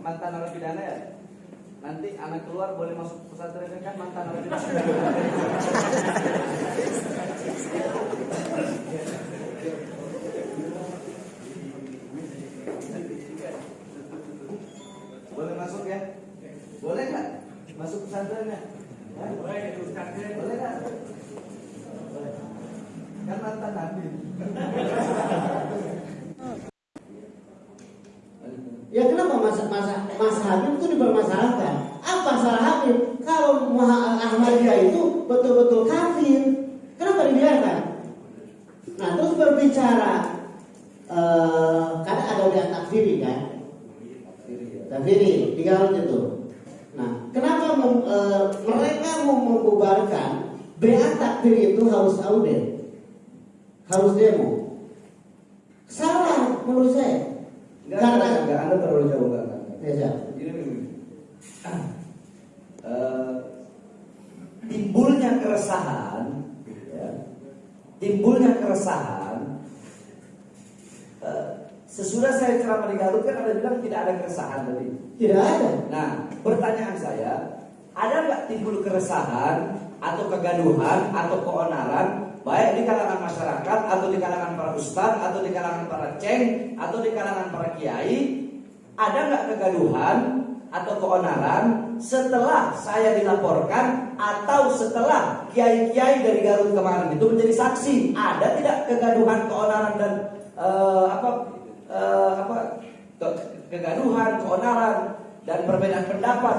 mantan narapidana ya? Nanti anak keluar boleh masuk pesantren kan mantan narapidana. boleh masuk ya? Boleh nggak? Masuk pesantrennya? Boleh, boleh nggak? Kan mantan nabi. Ya kenapa masa Mas Habib itu dipermasalahkan? Apa salah Habib? Kalau Ahmadiyah itu betul-betul kafir, kenapa dibiarkan? Nah terus berbicara, eh karena ada yang takfiri kan? Takfiri di Garut itu. Nah kenapa mem- eh, mereka mau membubarkan BA takfir itu harus audit, harus demo? Salah menurut saya. Enggak, enggak, enggak, Anda terlalu jauh enggak, enggak. Ya, gini. Eh, timbulnya keresahan, ya, timbulnya keresahan. eh, sesudah saya ceramah di Garut kan ada bilang tidak ada keresahan tadi. Tidak ada. Nah, pertanyaan saya, ada nggak timbul keresahan atau kegaduhan atau keonaran baik di kalangan masyarakat atau di kalangan para ustadz atau di kalangan para ceng atau di kalangan para kiai ada nggak kegaduhan atau keonaran setelah saya dilaporkan atau setelah kiai-kiai dari Garut kemarin itu menjadi saksi? Ada tidak kegaduhan keonaran dan eh, apa eh, apa ke- kegaduhan keonaran dan perbedaan pendapat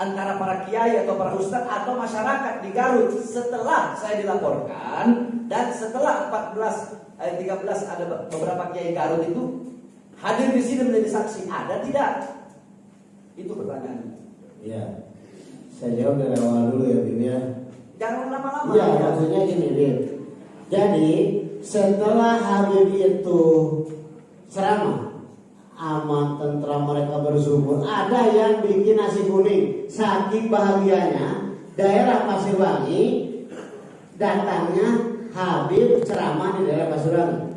antara para kiai atau para ustadz atau masyarakat di Garut setelah saya dilaporkan dan setelah 14 eh, 13 ada beberapa kiai Garut itu hadir di sini menjadi saksi ada tidak itu pertanyaannya Iya. Saya jawab dari awal dulu ya, Bim ya. jangan lama-lama Iya, maksudnya gini, Bim. Jadi, setelah Habib itu ceramah, aman, tentram mereka bersyukur. Ada yang bikin nasi kuning. Saking bahagianya, daerah Pasirwangi datangnya Habib ceramah di daerah Pasirwangi.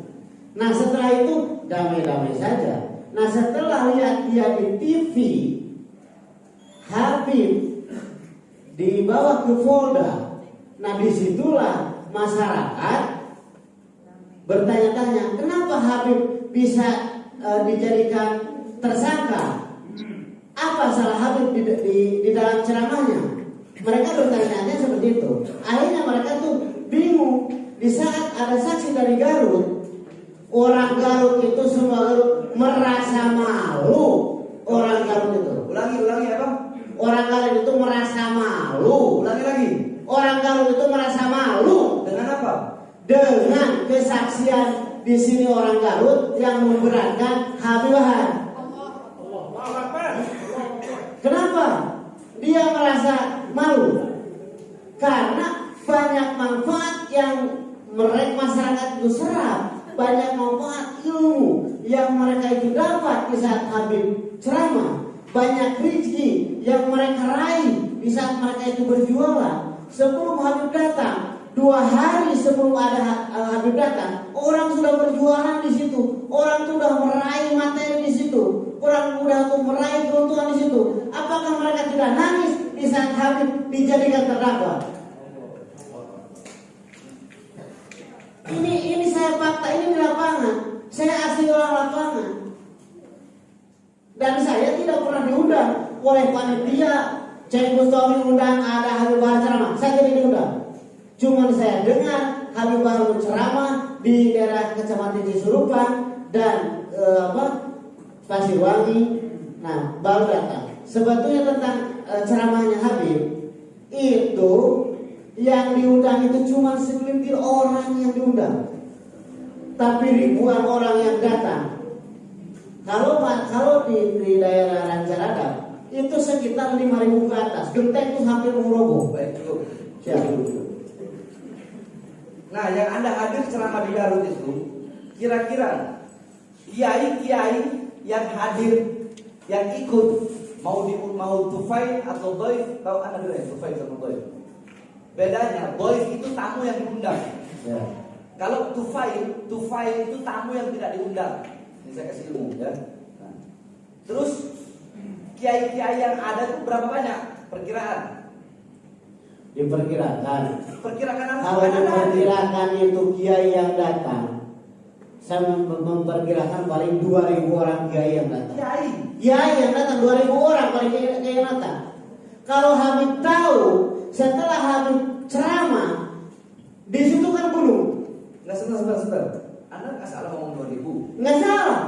Nah setelah itu damai-damai saja. Nah setelah lihat dia di TV, Habib dibawa ke Polda. Nah di situlah masyarakat bertanya-tanya, kenapa Habib bisa eh, dijadikan tersangka? Apa salah Habib di, di, di dalam ceramahnya? Mereka bertanya-tanya seperti itu. Akhirnya mereka tuh bingung. Di saat ada saksi dari Garut, orang Garut itu semua Garut merasa malu. Orang Garut itu, ulangi ulangi apa orang Garut itu merasa malu. ulangi lagi Orang Garut itu merasa malu dengan apa dengan kesaksian di sini orang Garut yang memberatkan Habib Wahab. Kenapa? Dia merasa malu karena banyak manfaat yang mereka masyarakat itu serap, banyak manfaat ilmu yang mereka itu dapat di saat Habib ceramah, banyak rezeki yang mereka raih di saat mereka itu berjualan. Sebelum Habib datang, dua hari sebelum ada Ha- Habib datang, orang sudah berjualan di situ, orang sudah meraih materi di situ, orang sudah tuh meraih keuntungan di situ. Apakah mereka tidak nangis di saat Habib dijadikan terdakwa? Ini saya fakta ini di lapangan. Saya asli orang lapangan. Dan saya tidak pernah diundang oleh panitia Cek Mustawi undang ada Habib Bahar ceramah. Saya tidak diundang. Cuma saya dengar Habib Bahar ceramah di daerah Kecamatan Cisurupan dan eh, apa Pasirwangi. Nah, baru datang. Sebetulnya tentang eh, ceramahnya Habib itu yang diundang itu cuma segelintir orang yang diundang. Tapi ribuan orang yang datang. Kalau kalau di, di daerah Rancaradap itu sekitar 5000 ke atas. Genteng itu hampir roboh. baik cukup Siap. Nah, yang Anda hadir ceramah di Garut itu, kira-kira kiai-kiai yang hadir, yang ikut mau di mau tufail atau doif, tahu Anda dulu ya tufail sama doif. Bedanya, doif itu tamu yang diundang. Ya. Kalau tufail, tufail itu tamu yang tidak diundang. Ini saya kasih ilmu ya. Nah, terus kiai-kiai yang ada itu berapa banyak? Perkiraan. Diperkirakan Perkirakan apa? kalau ada. diperkirakan itu kiai yang datang saya mem- memperkirakan paling 2000 orang kiai yang datang. Kiai. Kiai yang datang 2000 orang paling kiai yang datang. Kalau Habib tahu setelah Habib ceramah di situ kan gunung, Enggak sebentar, sebentar, sebentar. Anda nggak salah ngomong 2000. nggak salah.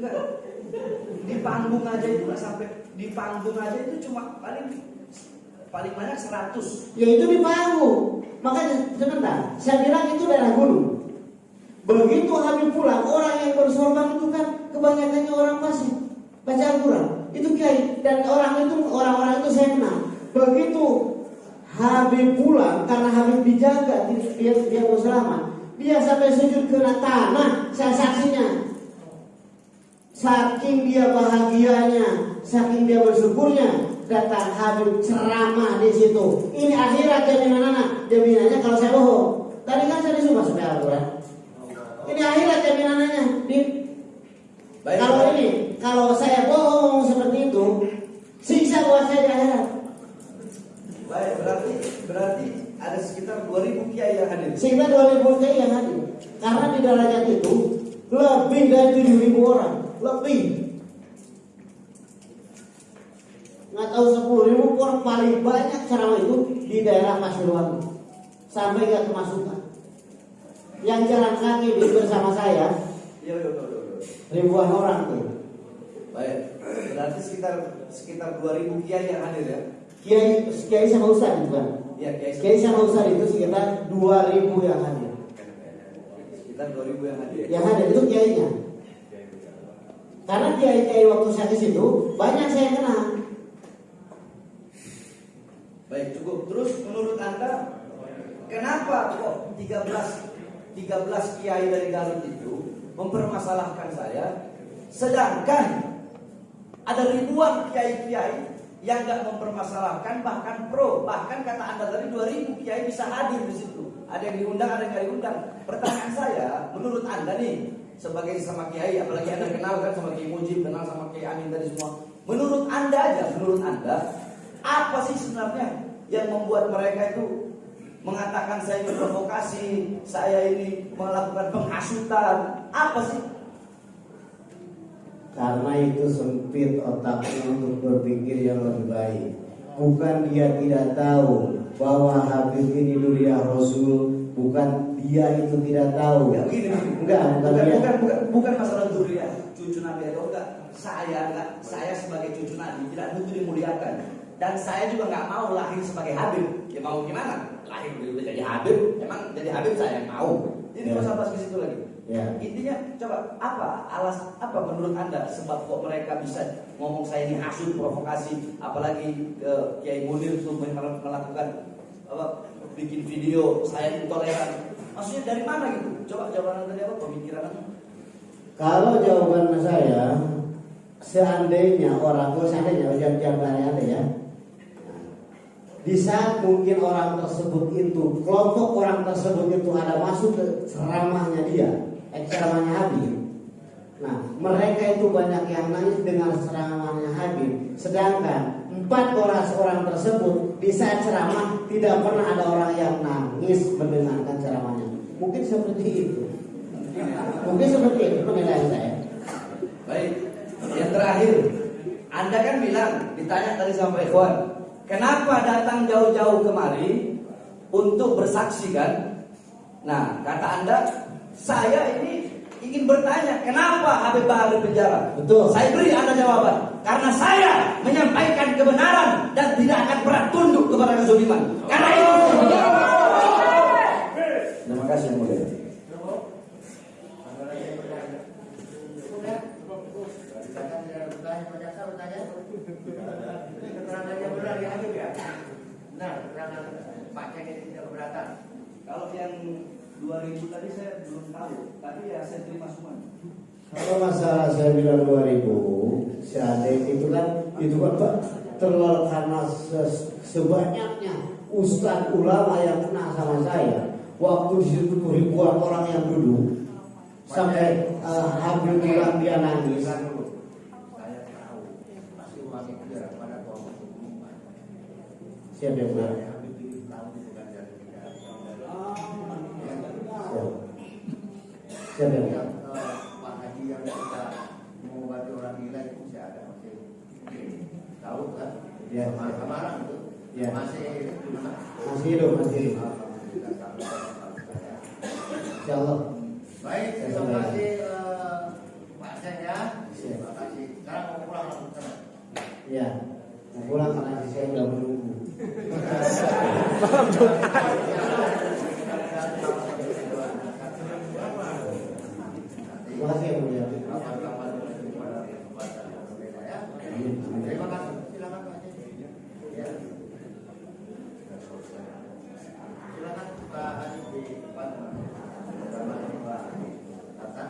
Enggak. Di panggung aja itu nggak sampai di panggung aja itu cuma paling paling banyak 100. Ya itu di panggung. Makanya sebentar, saya bilang itu daerah gunung. Begitu Habib pulang, orang yang bersorban itu kan kebanyakannya orang fasik, baca Al-Quran. Itu kiai dan orang itu orang-orang itu saya kenal. Begitu Habib pulang karena Habib dijaga dia dia, dia mau selamat. Dia sampai sujud kena tanah, saya saksinya. Saking dia bahagianya, saking dia bersyukurnya, datang Habib ceramah di situ. Ini akhirat jaminan anak. Jaminannya kalau saya bohong. Tadi kan saya disuruh masuk Al-Quran. Ini akhirat jaminannya. Di, Baik. kalau ini, kalau saya bohong seperti itu, siksa buat saya di akhirat. Baik, berarti berarti ada sekitar 2000 kiai yang hadir. Sehingga 2000 kiai yang hadir. Karena di derajat itu lebih dari 7000 orang, lebih. Nggak tahu 10 ribu orang paling banyak ceramah itu di daerah Pasuruan sampai nggak kemasukan. Yang jalan kaki di bersama saya Iya, ribuan orang tuh. Baik. Berarti sekitar sekitar 2000 kiai yang hadir ya. Kiai Kiai sama Ustaz itu Iya, kiai. Kiai sama Ustaz itu sekitar 2000 yang hadir. Sekitar 2000 yang hadir. Yang hadir itu kiainya. Karena kiai-kiai waktu saya ke situ banyak saya kenal. Baik, cukup. Terus menurut Anda kenapa kok 13 13 kiai dari Garut itu mempermasalahkan saya sedangkan ada ribuan kiai-kiai yang nggak mempermasalahkan bahkan pro bahkan kata anda tadi 2000 kiai bisa hadir di situ. Ada yang diundang ada yang nggak diundang. Pertanyaan saya menurut anda nih sebagai sama kiai apalagi anda kenal kan sama kiai Mujib kenal sama kiai Amin tadi semua. Menurut anda aja menurut anda apa sih sebenarnya yang membuat mereka itu mengatakan saya ini provokasi saya ini melakukan penghasutan? Apa sih Karena itu sempit otaknya untuk berpikir yang lebih baik. Bukan dia tidak tahu bahwa Habib ini duriah Rasul, bukan dia itu tidak tahu. Ya begini, Enggak, bukan bukan, dia. bukan, bukan, bukan masalah durian, cucu Nabi atau enggak. Saya enggak, saya sebagai cucu Nabi tidak butuh dimuliakan. Dan saya juga nggak mau lahir sebagai Habib. Ya mau gimana? Lahir udah jadi Habib, emang jadi Habib saya mau. Jadi Ya. usah bahas ke situ lagi. Ya. Intinya coba apa alas apa menurut anda sebab kok mereka bisa ngomong saya ini hasut provokasi apalagi ke Kiai Munir itu mel- melakukan apa bikin video saya intoleran maksudnya dari mana gitu coba jawaban anda apa pemikiran anda Kalau jawaban saya, seandainya orang tua seandainya ujian jawabannya ada ya. Di saat mungkin orang tersebut itu, kelompok orang tersebut itu ada masuk ke ceramahnya dia, ceramahnya Habib. Nah, mereka itu banyak yang nangis dengan ceramahnya Habib. Sedangkan empat orang orang tersebut di saat ceramah tidak pernah ada orang yang nangis mendengarkan ceramahnya. Mungkin seperti itu. Mungkin seperti itu penilaian saya. baik yang terakhir anda kan bilang ditanya tadi sama Ikhwan kenapa datang jauh-jauh kemari untuk bersaksi kan nah kata anda saya ini ingin bertanya kenapa Habib Bahar di penjara Betul. Saya beri Anda jawaban. Karena saya menyampaikan kebenaran dan tidak akan pernah tunduk kepada kezaliman. Karena itu. Terima kasih yang mulia. Kalau yang 2000 tadi saya belum tahu, tapi ya saya terima semuanya. Kalau masalah saya bilang 2000, si seandainya itu kan itu kan Pak terlalu karena se sebanyaknya ustaz ulama yang kena sama saya. Waktu di situ ribuan orang yang duduk. Sampai uh, hampir bilang dia nangis siapa yang bilang Ya. Yang Pak Haji yang kita mengobati orang gila itu masih ada masih tahu kan? Ya. Sama Samarang itu Ya. masih? Masih hidup, masih hidup. Insya Allah. Baik, terima kasih eh, Pak Sen ya. Siap. Terima kasih. Sekarang mau pulang langsung sana. Ya. Mau pulang karena saya udah menunggu. Terima kasih ya mulia. Kapan-kapan pada kesempatan yang berbeda ya. Terima kasih. Silakan Pak Haji. Ya. Silakan Pak Haji di depan. Bersama Pak Tata.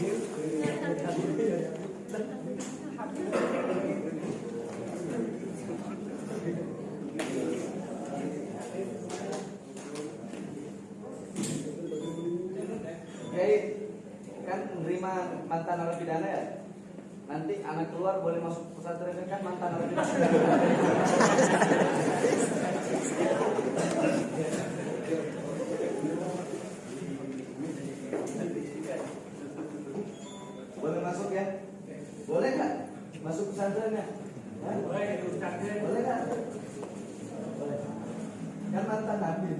Jadi kan menerima mantan narapidana ya. Nanti anak keluar boleh masuk pesantren kan mantan narapidana. boleh masuk ya? Boleh nggak masuk pesantrennya? Hah? Boleh nggak? Boleh. Kan mantan nabi.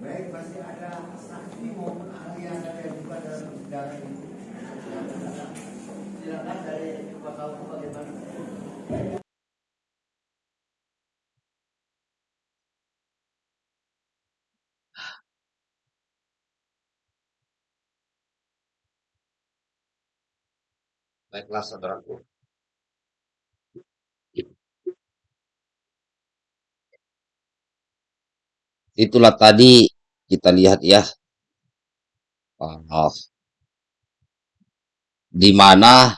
Baik, masih ada saksi maupun ahli yang ada yang juga dalam persidangan ini. Silakan dari Pak Kauku bagaimana? Baiklah saudaraku. Itulah tadi kita lihat ya. Oh, di mana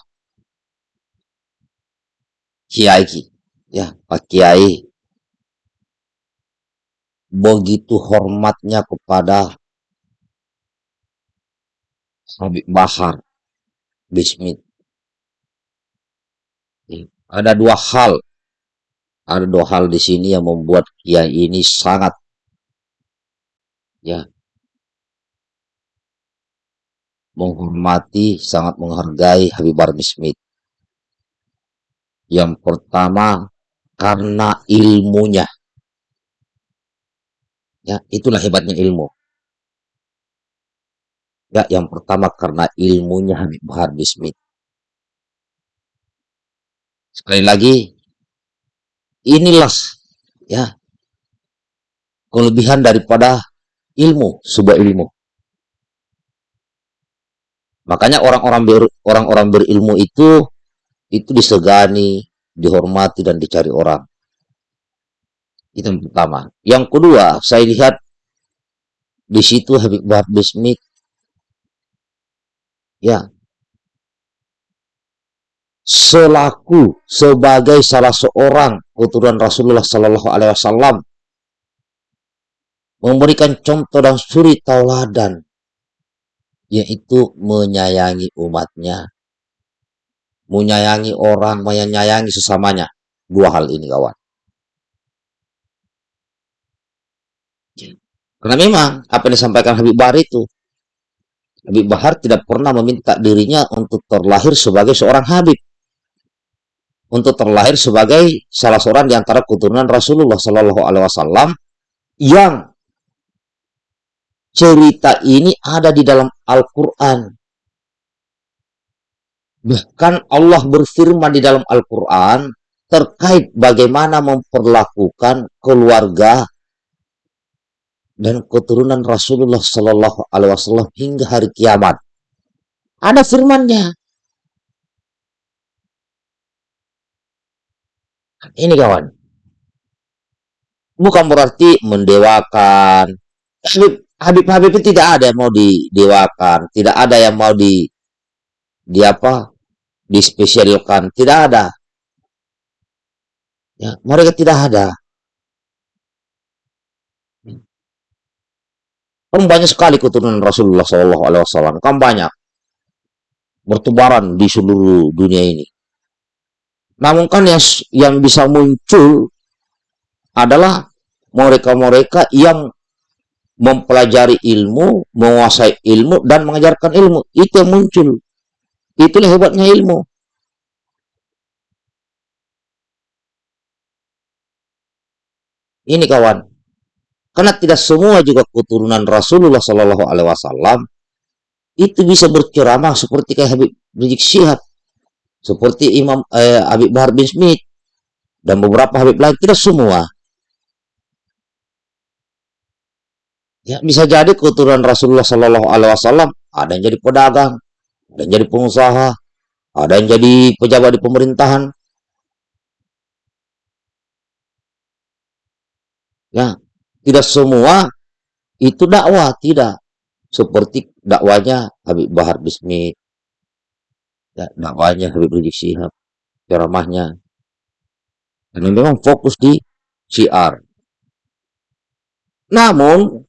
Kiai ya Pak Kiai begitu hormatnya kepada Habib Bahar Bismit. Ada dua hal, ada dua hal di sini yang membuat Kiai ini sangat ya menghormati, sangat menghargai Habib Bahar Bismit. Yang pertama karena ilmunya. Ya, itulah hebatnya ilmu. Ya, yang pertama karena ilmunya Habib Bahar Bismit. Sekali lagi, inilah ya kelebihan daripada ilmu, sebuah ilmu. Makanya orang-orang ber, orang-orang berilmu itu itu disegani, dihormati dan dicari orang. Itu yang pertama. Yang kedua, saya lihat di situ Habib Bahar Bismit ya selaku sebagai salah seorang keturunan Rasulullah Sallallahu Alaihi Wasallam memberikan contoh dan suri tauladan yaitu menyayangi umatnya menyayangi orang menyayangi sesamanya. Dua hal ini kawan. Karena memang apa yang disampaikan Habib Bahar itu Habib Bahar tidak pernah meminta dirinya untuk terlahir sebagai seorang Habib untuk terlahir sebagai salah seorang di antara keturunan Rasulullah Shallallahu Alaihi Wasallam yang cerita ini ada di dalam Al-Quran. Bahkan Allah berfirman di dalam Al-Quran terkait bagaimana memperlakukan keluarga dan keturunan Rasulullah Shallallahu Alaihi Wasallam hingga hari kiamat. Ada firmannya. Ini kawan. Bukan berarti mendewakan. Habib, Habib, Habib itu tidak ada yang mau didewakan. Tidak ada yang mau di, di apa? Dispesialkan. Tidak ada. Ya, mereka tidak ada. Kan banyak sekali keturunan Rasulullah Wasallam. Kan banyak bertebaran di seluruh dunia ini. Namun kan yang yang bisa muncul adalah mereka-mereka yang mempelajari ilmu, menguasai ilmu, dan mengajarkan ilmu. Itu yang muncul. Itulah hebatnya ilmu. Ini kawan. Karena tidak semua juga keturunan Rasulullah Shallallahu Alaihi Wasallam itu bisa berceramah seperti kayak Habib Rizik Syihab, seperti Imam eh, Habib Bahar bin Smith dan beberapa Habib lain. Tidak semua. Ya, bisa jadi keturunan Rasulullah Shallallahu Alaihi Wasallam ada yang jadi pedagang, ada yang jadi pengusaha, ada yang jadi pejabat di pemerintahan. Ya, tidak semua itu dakwah, tidak. Seperti dakwanya Habib Bahar Bismi, ya, dakwanya Habib Rizik Syihab, ceramahnya. Dan memang fokus di syiar. Namun,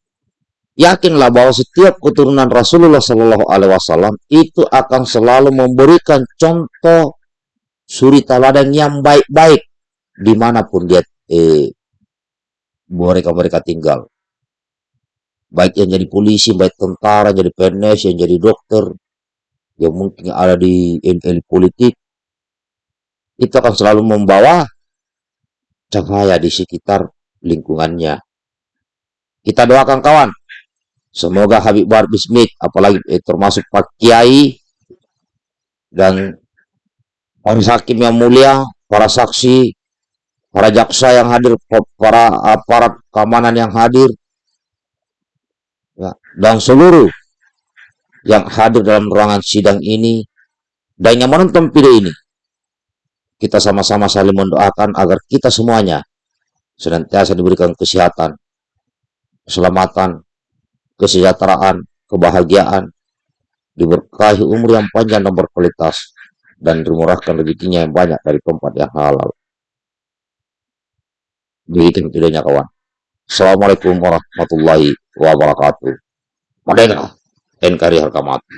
yakinlah bahwa setiap keturunan Rasulullah Shallallahu Alaihi Wasallam itu akan selalu memberikan contoh suri teladan yang baik-baik di mana pun dia eh, mereka mereka tinggal. Baik yang jadi polisi, baik tentara, jadi PNS, yang jadi dokter, yang mungkin ada di elit politik, itu akan selalu membawa cahaya di sekitar lingkungannya. Kita doakan kawan, Semoga Habib Bahar Bismik, apalagi eh, termasuk Pak Kiai dan para hakim yang mulia, para saksi, para jaksa yang hadir, para aparat keamanan yang hadir, ya, dan seluruh yang hadir dalam ruangan sidang ini dan yang menonton video ini. Kita sama-sama saling mendoakan agar kita semuanya senantiasa diberikan kesehatan, keselamatan, kesejahteraan, kebahagiaan, diberkahi umur yang panjang dan berkualitas, dan dimurahkan rezekinya yang banyak dari tempat yang halal. Begitu tidaknya kawan. Assalamualaikum warahmatullahi wabarakatuh. Merdeka, NKRI harga mati.